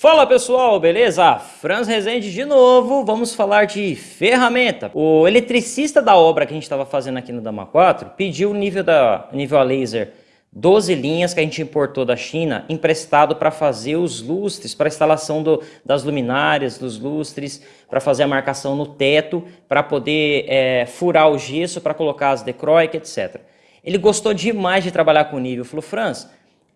Fala pessoal, beleza? Franz Rezende de novo, vamos falar de ferramenta. O eletricista da obra que a gente estava fazendo aqui no Dama 4 pediu o nível, da, nível a laser 12 linhas que a gente importou da China, emprestado para fazer os lustres, para instalação do, das luminárias, dos lustres, para fazer a marcação no teto, para poder é, furar o gesso, para colocar as decroic, etc. Ele gostou demais de trabalhar com nível, falou, Franz,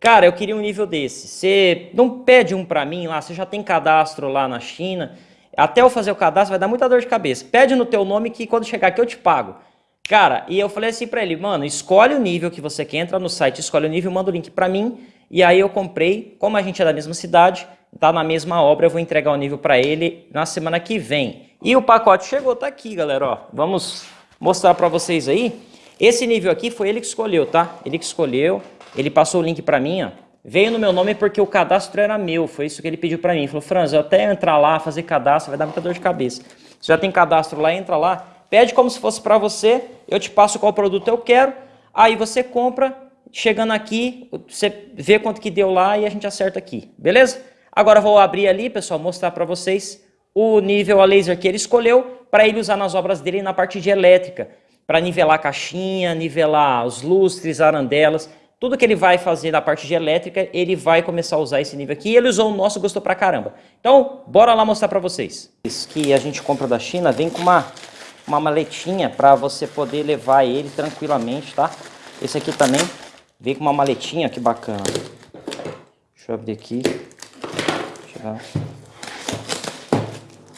cara, eu queria um nível desse, você não pede um para mim lá, você já tem cadastro lá na China, até eu fazer o cadastro vai dar muita dor de cabeça, pede no teu nome que quando chegar aqui eu te pago. Cara, e eu falei assim para ele, mano, escolhe o nível que você quer, entra no site, escolhe o nível, manda o link para mim, e aí eu comprei, como a gente é da mesma cidade, tá na mesma obra, eu vou entregar o nível para ele na semana que vem. E o pacote chegou, tá aqui, galera, ó. Vamos mostrar para vocês aí. Esse nível aqui foi ele que escolheu, tá? Ele que escolheu, ele passou o link para mim, ó. Veio no meu nome porque o cadastro era meu, foi isso que ele pediu para mim. Ele falou, Franz, eu até entrar lá, fazer cadastro, vai dar muita dor de cabeça. Você já tem cadastro lá, entra lá, pede como se fosse para você, eu te passo qual produto eu quero, aí você compra, chegando aqui, você vê quanto que deu lá e a gente acerta aqui, beleza? Agora vou abrir ali, pessoal, mostrar para vocês o nível a laser que ele escolheu para ele usar nas obras dele na parte de elétrica, para nivelar a caixinha, nivelar os lustres, arandelas, tudo que ele vai fazer na parte de elétrica, ele vai começar a usar esse nível aqui. Ele usou o nosso, gostou pra caramba. Então, bora lá mostrar para vocês. Esse que a gente compra da China vem com uma uma maletinha para você poder levar ele tranquilamente, tá? Esse aqui também vem com uma maletinha, que bacana. Deixa eu abrir aqui.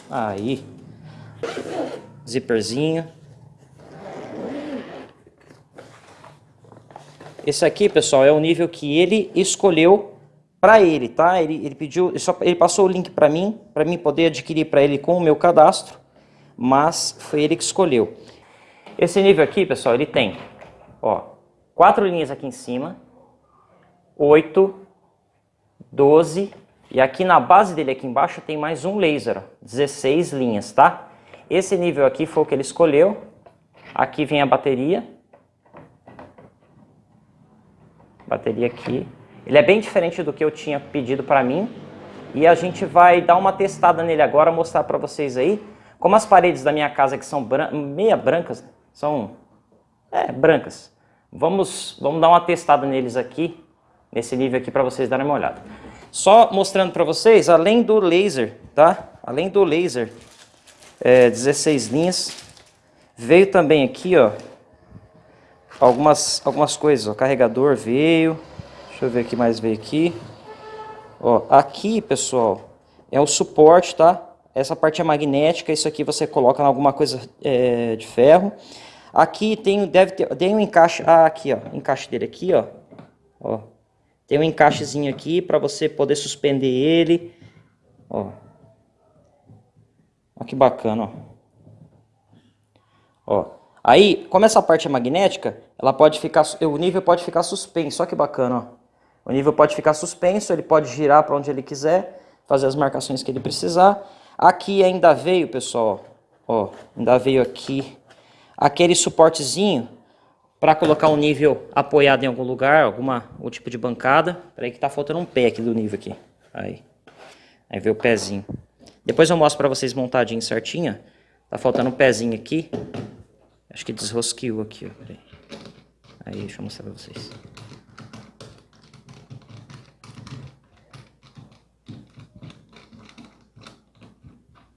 Aí. Zíperzinho. Esse aqui, pessoal, é o nível que ele escolheu para ele, tá? Ele, ele pediu, ele, só, ele passou o link para mim, para mim poder adquirir para ele com o meu cadastro mas foi ele que escolheu. Esse nível aqui, pessoal, ele tem ó, quatro linhas aqui em cima, 8, 12, e aqui na base dele aqui embaixo tem mais um laser, ó, 16 linhas, tá? Esse nível aqui foi o que ele escolheu. Aqui vem a bateria. Bateria aqui. Ele é bem diferente do que eu tinha pedido para mim. E a gente vai dar uma testada nele agora, mostrar para vocês aí como as paredes da minha casa que são bran meia brancas, são é, brancas, vamos, vamos dar uma testada neles aqui, nesse nível aqui para vocês darem uma olhada. Só mostrando para vocês, além do laser, tá? Além do laser, é, 16 linhas, veio também aqui, ó, algumas, algumas coisas, ó, carregador veio, deixa eu ver o que mais veio aqui. Ó, aqui, pessoal, é o suporte, tá? Essa parte é magnética, isso aqui você coloca em alguma coisa é, de ferro. Aqui tem, deve ter, tem um encaixe, ah, aqui ó, encaixe dele aqui ó, ó. Tem um encaixezinho aqui para você poder suspender ele, ó. Olha que bacana, ó. ó. Aí, como essa parte é magnética, ela pode ficar, o nível pode ficar suspenso, olha que bacana, ó. O nível pode ficar suspenso, ele pode girar para onde ele quiser, fazer as marcações que ele precisar. Aqui ainda veio, pessoal, ó, ainda veio aqui aquele suportezinho para colocar um nível apoiado em algum lugar, alguma o tipo de bancada. Peraí que tá faltando um pé aqui do nível aqui. Aí. Aí veio o pezinho. Depois eu mostro para vocês montadinho certinho. Tá faltando um pezinho aqui. Acho que desrosqueou aqui, ó. Aí, deixa eu mostrar para vocês.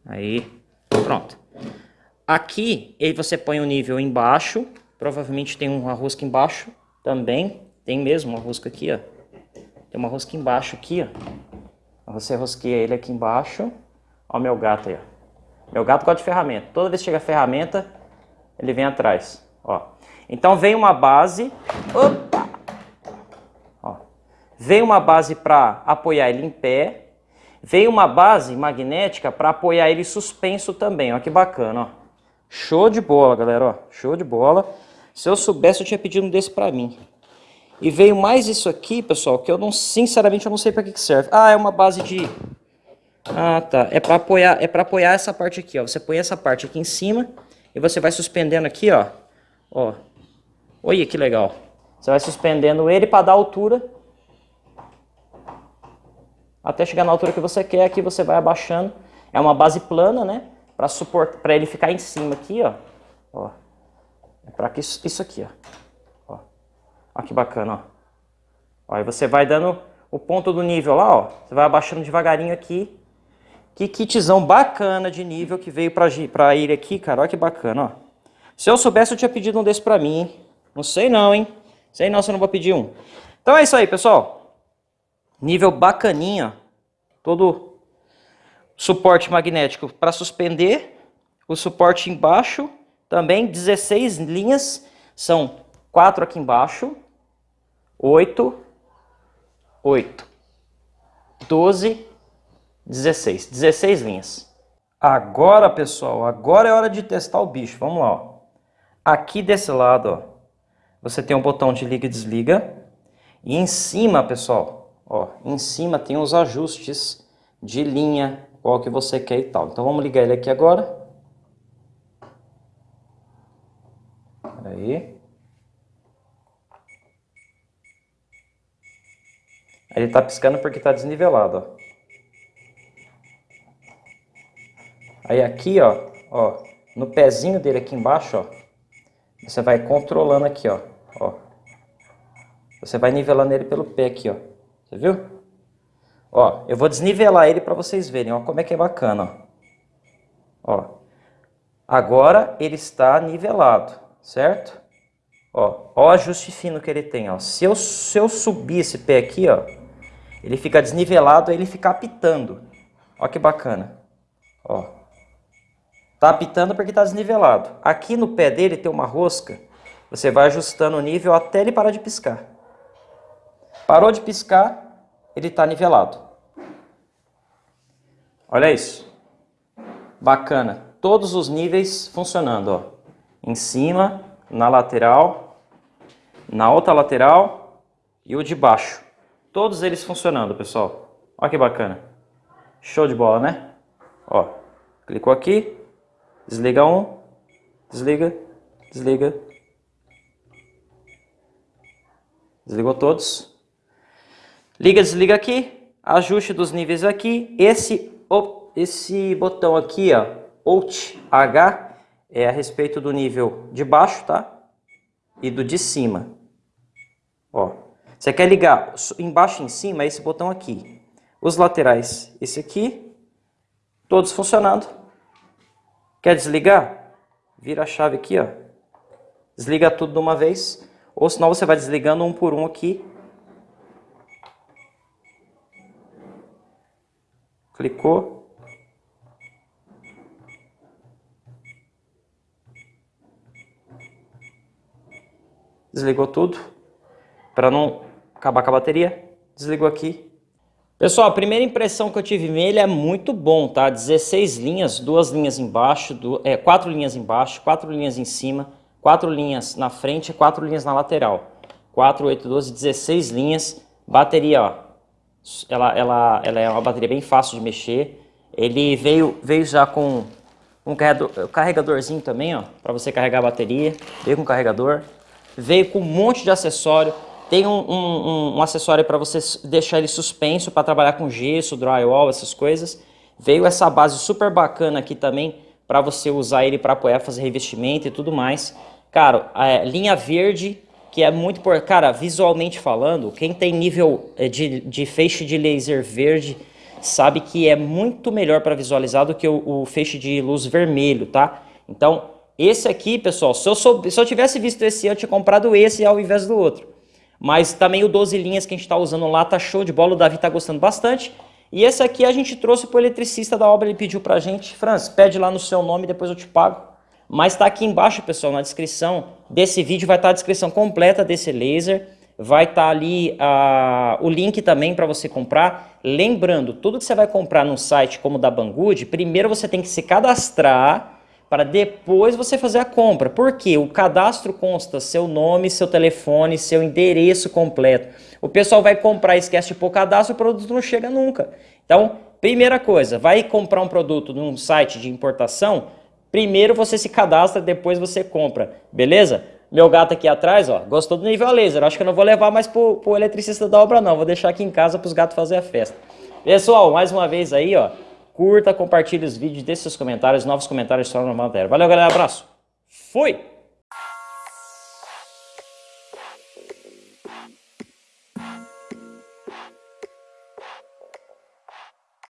Aí, pronto. Aqui, aí você põe o nível embaixo, provavelmente tem uma rosca embaixo também, tem mesmo uma rosca aqui, ó. Tem uma rosca embaixo aqui, ó. Você rosqueia ele aqui embaixo. Ó o meu gato aí, ó. Meu gato gosta de ferramenta. Toda vez que chega ferramenta, ele vem atrás, ó. Então vem uma base, opa! Ó. Vem uma base para apoiar ele em pé, Veio uma base magnética para apoiar ele suspenso também, ó que bacana, ó. Show de bola, galera, ó, show de bola. Se eu soubesse, eu tinha pedido um desse para mim. E veio mais isso aqui, pessoal, que eu não, sinceramente, eu não sei para que, que serve. Ah, é uma base de... Ah, tá. É para apoiar, é para apoiar essa parte aqui, ó. Você põe essa parte aqui em cima e você vai suspendendo aqui, ó. Ó. Olha que legal. Você vai suspendendo ele para dar altura até chegar na altura que você quer, aqui você vai abaixando. É uma base plana, né? Para suportar, para ele ficar em cima aqui, ó. ó. É para que isso, isso aqui, ó. ó. Olha que bacana, ó. ó. Aí você vai dando o ponto do nível lá, ó. Você vai abaixando devagarinho aqui. Que kitzão bacana de nível que veio para ele aqui, cara. Olha que bacana, ó. Se eu soubesse, eu tinha pedido um desse para mim, hein? Não sei não, hein? Sei não se eu não vou pedir um. Então é isso aí, pessoal. Nível bacaninha. Todo suporte magnético para suspender. O suporte embaixo também 16 linhas. São quatro aqui embaixo. 8, 8, 12, 16. 16 linhas. Agora, pessoal, agora é hora de testar o bicho. Vamos lá, ó. Aqui desse lado, ó, você tem um botão de liga e desliga. E em cima, pessoal, ó, em cima tem os ajustes de linha, qual que você quer e tal. Então vamos ligar ele aqui agora. Aí. Ele está piscando porque está desnivelado, ó. Aí aqui, ó, ó, no pezinho dele aqui embaixo, ó, você vai controlando aqui, ó, ó. Você vai nivelando ele pelo pé aqui, ó. Você viu? Ó, eu vou desnivelar ele para vocês verem, ó, como é que é bacana, ó. Ó. Agora ele está nivelado, certo? Ó, ó o ajuste fino que ele tem, ó. Se eu, se eu subir esse pé aqui, ó, ele fica desnivelado, aí ele fica apitando. Ó que bacana. Ó. Tá apitando porque tá desnivelado. Aqui no pé dele tem uma rosca. Você vai ajustando o nível até ele parar de piscar. Parou de piscar, ele está nivelado. Olha isso. Bacana. Todos os níveis funcionando. Ó. Em cima, na lateral, na outra lateral e o de baixo. Todos eles funcionando, pessoal. Olha que bacana. Show de bola, né? Ó, clicou aqui, desliga um, desliga, desliga. Desligou todos. Liga, desliga aqui, ajuste dos níveis aqui. Esse, esse botão aqui, ó, Alt H, é a respeito do nível de baixo, tá? E do de cima. Ó, você quer ligar embaixo e em cima, é esse botão aqui. Os laterais, esse aqui, todos funcionando. Quer desligar? Vira a chave aqui, ó. Desliga tudo de uma vez. Ou senão você vai desligando um por um aqui. Clicou. Desligou tudo. Para não acabar com a bateria, desligou aqui. Pessoal, a primeira impressão que eu tive nele é muito bom, tá? 16 linhas, duas linhas embaixo, do, é, quatro linhas embaixo, quatro linhas em cima, quatro linhas na frente e quatro linhas na lateral. 4, 8, 12, 16 linhas. Bateria, ó, ela, ela, ela é uma bateria bem fácil de mexer. Ele veio, veio já com um carregador, carregadorzinho também, ó, para você carregar a bateria. Veio com carregador. Veio com um monte de acessório. Tem um, um, um acessório para você deixar ele suspenso para trabalhar com gesso, drywall, essas coisas. Veio essa base super bacana aqui também para você usar ele para apoiar, fazer revestimento e tudo mais. Cara, é, linha verde, que é muito por Cara, visualmente falando, quem tem nível é, de, de feixe de laser verde sabe que é muito melhor para visualizar do que o, o feixe de luz vermelho, tá? Então, esse aqui, pessoal, se eu, se eu tivesse visto esse, eu tinha comprado esse ao invés do outro. Mas também o 12 linhas que a gente está usando lá tá show de bola, o Davi tá gostando bastante. E esse aqui a gente trouxe para o eletricista da obra, ele pediu para a gente. Franz, pede lá no seu nome, depois eu te pago. Mas está aqui embaixo, pessoal, na descrição desse vídeo, vai estar tá a descrição completa desse laser. Vai estar tá ali uh, o link também para você comprar. Lembrando, tudo que você vai comprar num site como o da Banggood, primeiro você tem que se cadastrar para depois você fazer a compra. Porque o cadastro consta seu nome, seu telefone, seu endereço completo. O pessoal vai comprar, esquece de pôr cadastro, o produto não chega nunca. Então, primeira coisa, vai comprar um produto num site de importação, primeiro você se cadastra, depois você compra, beleza? Meu gato aqui atrás, ó, gostou do nível laser. Acho que eu não vou levar mais pro, pro eletricista da obra não, vou deixar aqui em casa para os gatos fazer a festa. Pessoal, mais uma vez aí, ó, curta, compartilhe os vídeos, deixe seus comentários, novos comentários sobre a matéria. Valeu, galera, abraço. Fui!